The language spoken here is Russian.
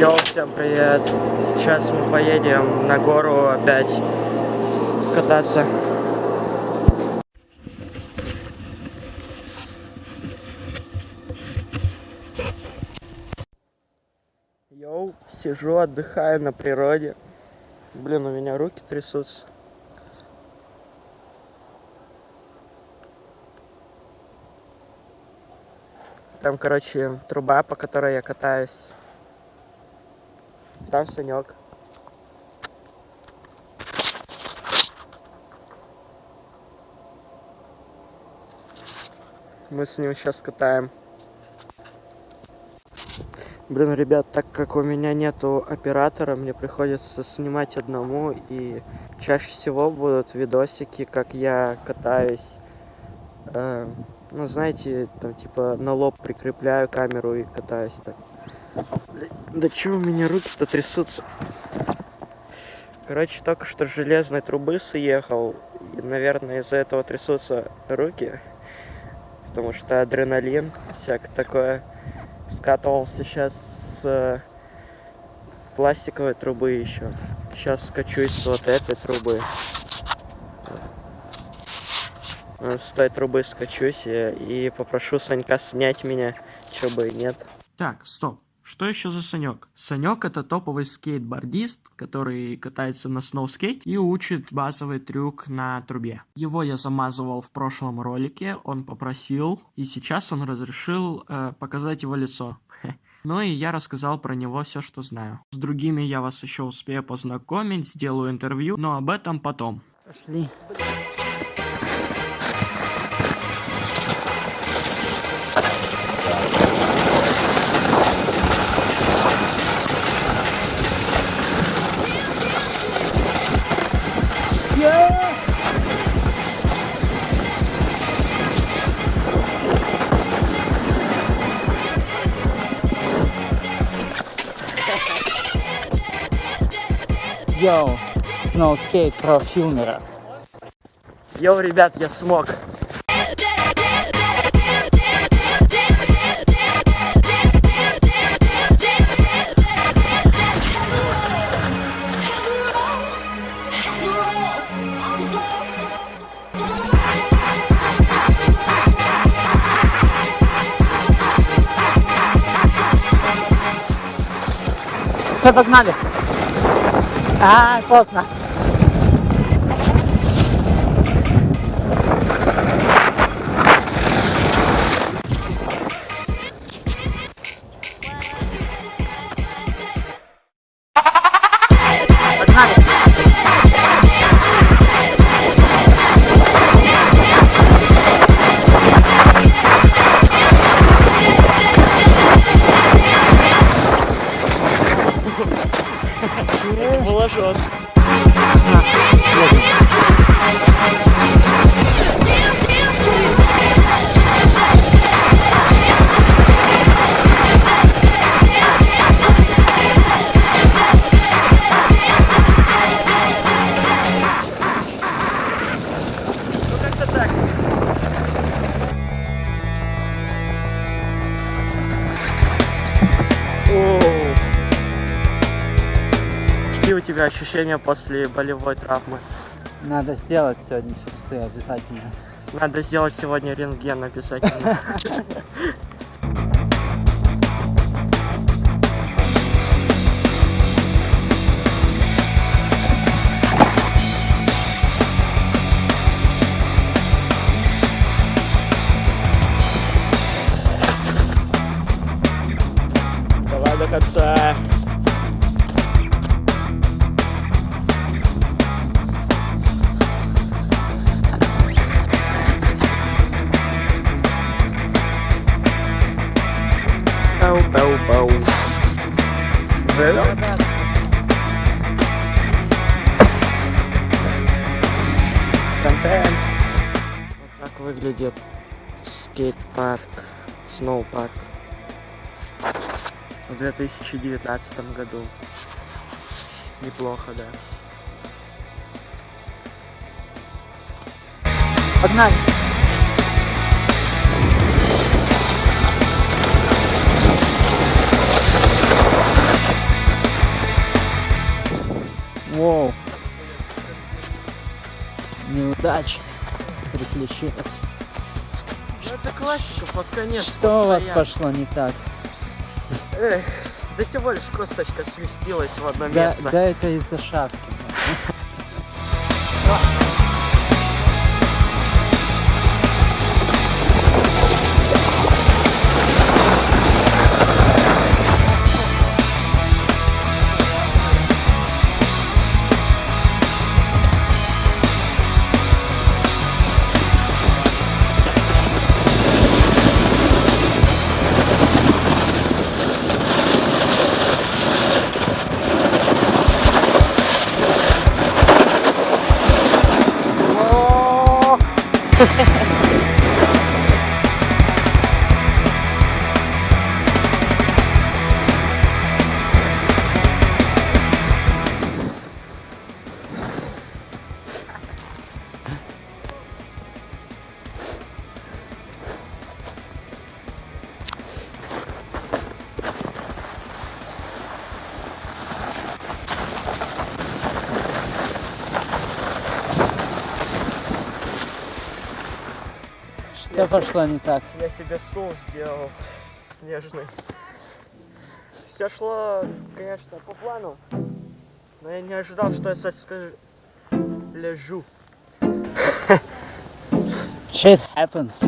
Йоу, всем привет! Сейчас мы поедем на гору опять кататься. Йоу, сижу, отдыхаю на природе. Блин, у меня руки трясутся. Там, короче, труба, по которой я катаюсь. Там Санек. Мы с ним сейчас катаем. Блин, ребят, так как у меня нету оператора, мне приходится снимать одному, и чаще всего будут видосики, как я катаюсь. Э, ну, знаете, там типа на лоб прикрепляю камеру и катаюсь так. Да чего у меня руки-то трясутся? Короче, только что с железной трубы съехал, и, наверное, из-за этого трясутся руки, потому что адреналин, всякое такое скатывался сейчас с э, пластиковой трубы еще. Сейчас скачусь с вот этой трубы. Э, с той трубы скачусь и, и попрошу Санька снять меня, чё бы и нет. Так, стоп. Что еще за Санек? Санек это топовый скейтбордист, который катается на сноускейте и учит базовый трюк на трубе. Его я замазывал в прошлом ролике, он попросил, и сейчас он разрешил э, показать его лицо. Ну и я рассказал про него все, что знаю. С другими я вас еще успею познакомить, сделаю интервью, но об этом потом. Пошли. Йоу, сноускейт про филмера. Йоу, ребят, я смог. Все, погнали. ああ、そうっすな。Было жестко. Ну у тебя ощущения после болевой травмы? Надо сделать сегодня шесты обязательно. Надо сделать сегодня рентген обязательно. Давай до конца. Пау-пау-пау. Вперед. Контент. Вот так выглядит скейт-парк, сноу-парк в 2019 году. Неплохо, да. Погнали. Воу. Неудача приключилась. Ну, это классика под конец. Что у вас пошло не так? Эх, да всего лишь косточка сместилась в одно Да, место. да это из-за шапки. Что пошло не так? Я себе стул сделал снежный. Все шло, конечно, по плану. Но я не ожидал, что я скажу. Лежу. Shit happens.